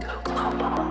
Go global.